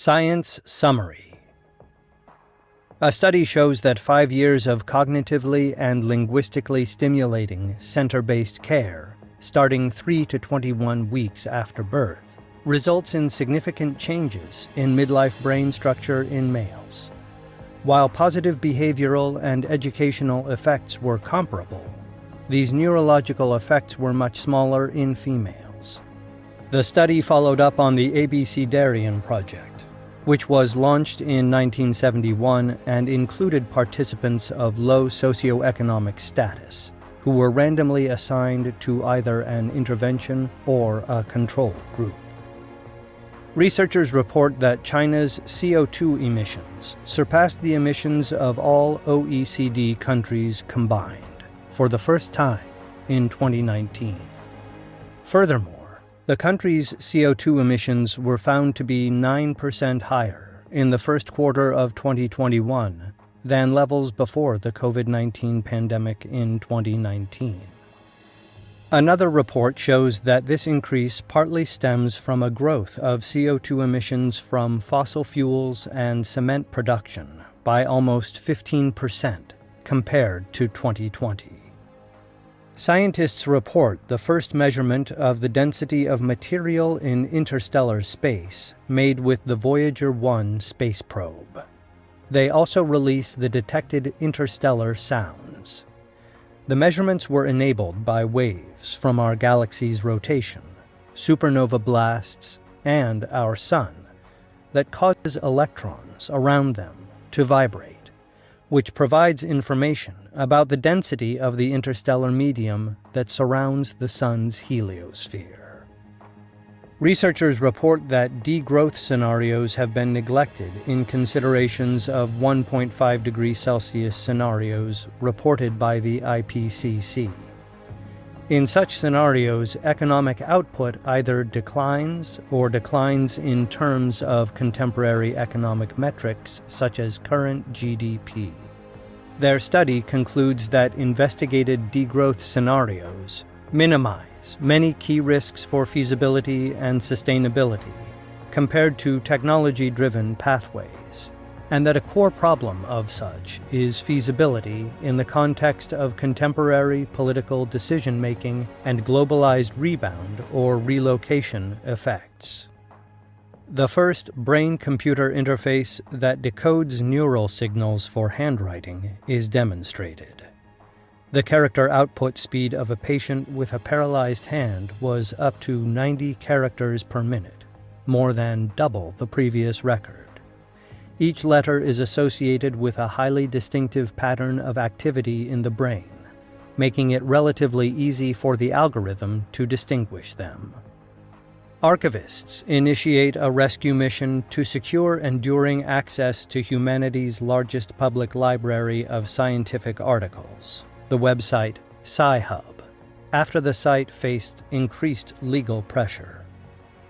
Science Summary A study shows that five years of cognitively and linguistically stimulating center based care, starting 3 to 21 weeks after birth, results in significant changes in midlife brain structure in males. While positive behavioral and educational effects were comparable, these neurological effects were much smaller in females. The study followed up on the Abecedarian project, which was launched in 1971 and included participants of low socioeconomic status, who were randomly assigned to either an intervention or a control group. Researchers report that China's CO2 emissions surpassed the emissions of all OECD countries combined for the first time in 2019. Furthermore, the country's CO2 emissions were found to be 9% higher in the first quarter of 2021 than levels before the COVID 19 pandemic in 2019. Another report shows that this increase partly stems from a growth of CO2 emissions from fossil fuels and cement production by almost 15% compared to 2020. Scientists report the first measurement of the density of material in interstellar space made with the Voyager 1 space probe. They also release the detected interstellar sounds. The measurements were enabled by waves from our galaxy's rotation, supernova blasts, and our Sun that causes electrons around them to vibrate, which provides information about the density of the interstellar medium that surrounds the Sun's heliosphere. Researchers report that degrowth scenarios have been neglected in considerations of 1.5 degrees Celsius scenarios reported by the IPCC. In such scenarios, economic output either declines or declines in terms of contemporary economic metrics such as current GDP. Their study concludes that investigated degrowth scenarios minimize many key risks for feasibility and sustainability compared to technology-driven pathways, and that a core problem of such is feasibility in the context of contemporary political decision-making and globalized rebound or relocation effects. The first brain-computer interface that decodes neural signals for handwriting is demonstrated. The character output speed of a patient with a paralyzed hand was up to 90 characters per minute, more than double the previous record. Each letter is associated with a highly distinctive pattern of activity in the brain, making it relatively easy for the algorithm to distinguish them. Archivists initiate a rescue mission to secure enduring access to humanity's largest public library of scientific articles the website Sci-Hub, after the site faced increased legal pressure.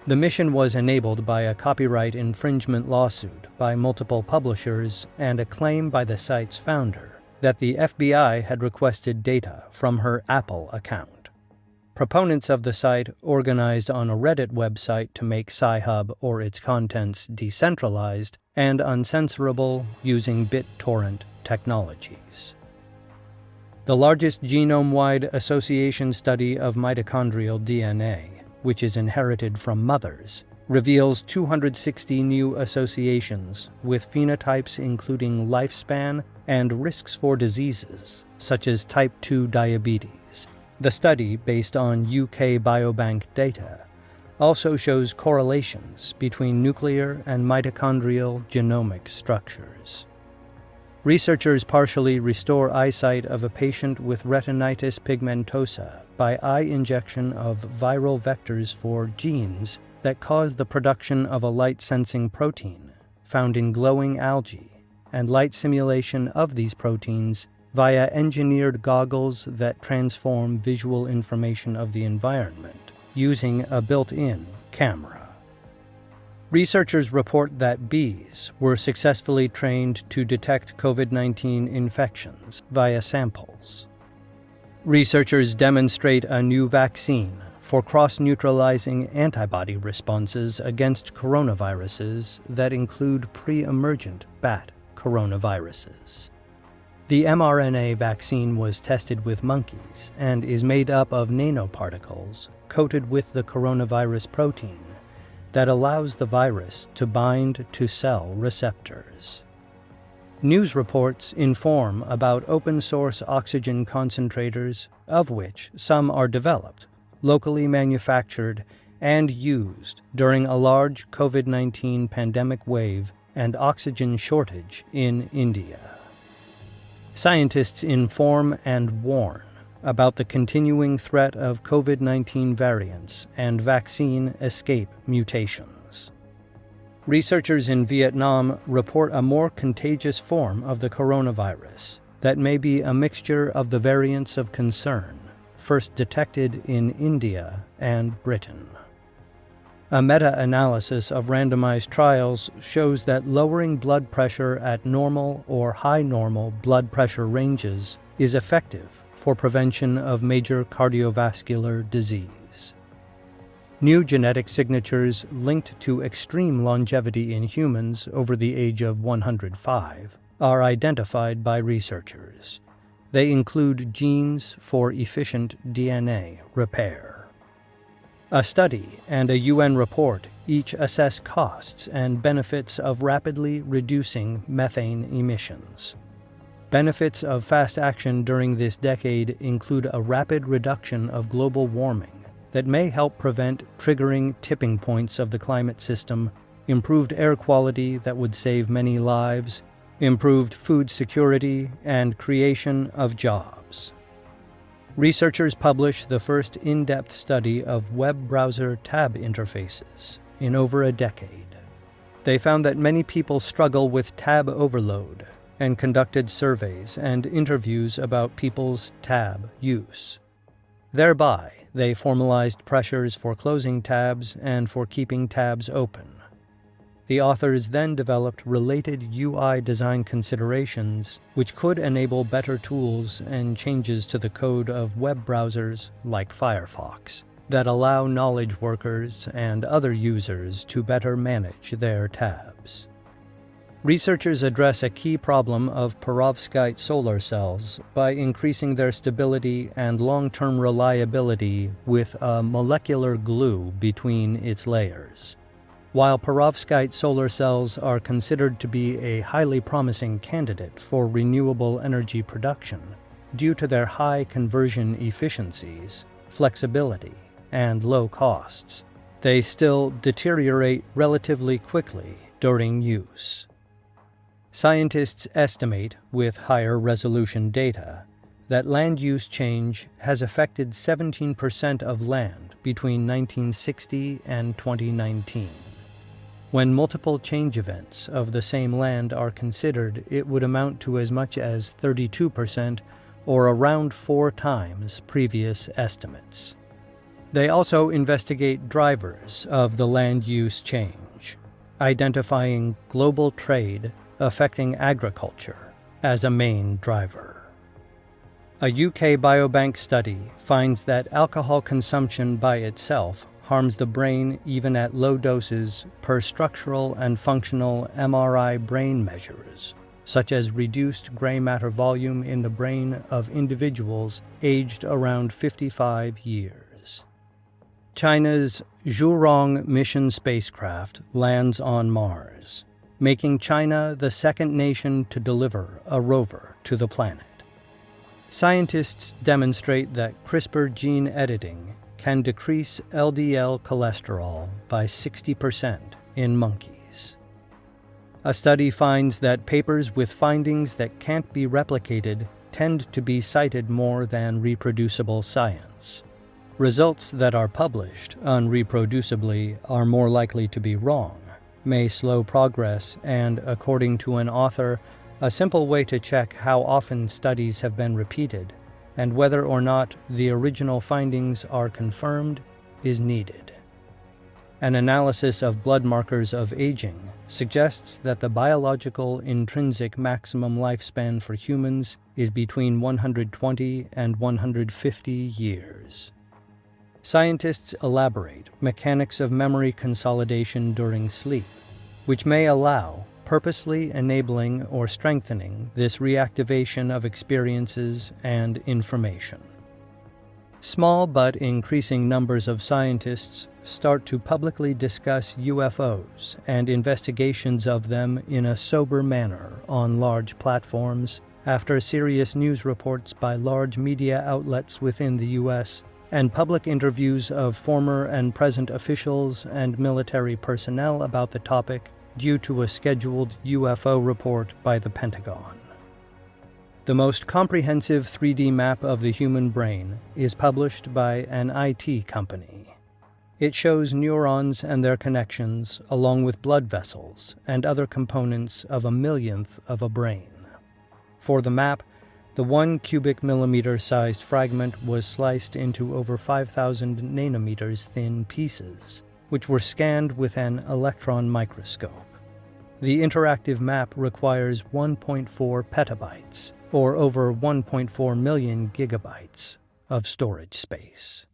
The mission was enabled by a copyright infringement lawsuit by multiple publishers and a claim by the site's founder that the FBI had requested data from her Apple account. Proponents of the site organized on a Reddit website to make Sci-Hub or its contents decentralized and uncensorable using BitTorrent technologies. The largest genome-wide association study of mitochondrial DNA, which is inherited from mothers, reveals 260 new associations with phenotypes including lifespan and risks for diseases, such as type 2 diabetes. The study, based on UK Biobank data, also shows correlations between nuclear and mitochondrial genomic structures. Researchers partially restore eyesight of a patient with retinitis pigmentosa by eye injection of viral vectors for genes that cause the production of a light-sensing protein found in glowing algae and light simulation of these proteins via engineered goggles that transform visual information of the environment using a built-in camera. Researchers report that bees were successfully trained to detect COVID 19 infections via samples. Researchers demonstrate a new vaccine for cross neutralizing antibody responses against coronaviruses that include pre emergent bat coronaviruses. The mRNA vaccine was tested with monkeys and is made up of nanoparticles coated with the coronavirus protein that allows the virus to bind to cell receptors. News reports inform about open source oxygen concentrators, of which some are developed, locally manufactured, and used during a large COVID 19 pandemic wave and oxygen shortage in India. Scientists inform and warn about the continuing threat of COVID 19 variants and vaccine escape mutations. Researchers in Vietnam report a more contagious form of the coronavirus that may be a mixture of the variants of concern, first detected in India and Britain. A meta analysis of randomized trials shows that lowering blood pressure at normal or high normal blood pressure ranges is effective for prevention of major cardiovascular disease. New genetic signatures linked to extreme longevity in humans over the age of 105 are identified by researchers. They include genes for efficient DNA repair. A study and a UN report each assess costs and benefits of rapidly reducing methane emissions. Benefits of fast action during this decade include a rapid reduction of global warming that may help prevent triggering tipping points of the climate system, improved air quality that would save many lives, improved food security, and creation of jobs. Researchers published the first in depth study of web browser tab interfaces in over a decade. They found that many people struggle with tab overload and conducted surveys and interviews about people's tab use. Thereby, they formalized pressures for closing tabs and for keeping tabs open. The authors then developed related UI design considerations which could enable better tools and changes to the code of web browsers like Firefox that allow knowledge workers and other users to better manage their tabs. Researchers address a key problem of perovskite solar cells by increasing their stability and long-term reliability with a molecular glue between its layers. While perovskite solar cells are considered to be a highly promising candidate for renewable energy production due to their high conversion efficiencies, flexibility, and low costs, they still deteriorate relatively quickly during use. Scientists estimate, with higher resolution data, that land use change has affected 17% of land between 1960 and 2019. When multiple change events of the same land are considered, it would amount to as much as 32% or around four times previous estimates. They also investigate drivers of the land use change, identifying global trade affecting agriculture as a main driver. A UK Biobank study finds that alcohol consumption by itself harms the brain even at low doses per structural and functional MRI brain measures, such as reduced gray matter volume in the brain of individuals aged around 55 years. China's Zhurong mission spacecraft lands on Mars, making China the second nation to deliver a rover to the planet. Scientists demonstrate that CRISPR gene editing can decrease LDL cholesterol by 60% in monkeys. A study finds that papers with findings that can't be replicated tend to be cited more than reproducible science. Results that are published unreproducibly are more likely to be wrong, may slow progress, and, according to an author, a simple way to check how often studies have been repeated and whether or not the original findings are confirmed is needed. An analysis of blood markers of aging suggests that the biological intrinsic maximum lifespan for humans is between 120 and 150 years. Scientists elaborate mechanics of memory consolidation during sleep, which may allow purposely enabling or strengthening this reactivation of experiences and information. Small but increasing numbers of scientists start to publicly discuss UFOs and investigations of them in a sober manner on large platforms after serious news reports by large media outlets within the U.S. and public interviews of former and present officials and military personnel about the topic due to a scheduled UFO report by the Pentagon. The most comprehensive 3D map of the human brain is published by an IT company. It shows neurons and their connections, along with blood vessels and other components of a millionth of a brain. For the map, the one cubic millimeter sized fragment was sliced into over 5,000 nanometers thin pieces, which were scanned with an electron microscope. The interactive map requires 1.4 petabytes, or over 1.4 million gigabytes, of storage space.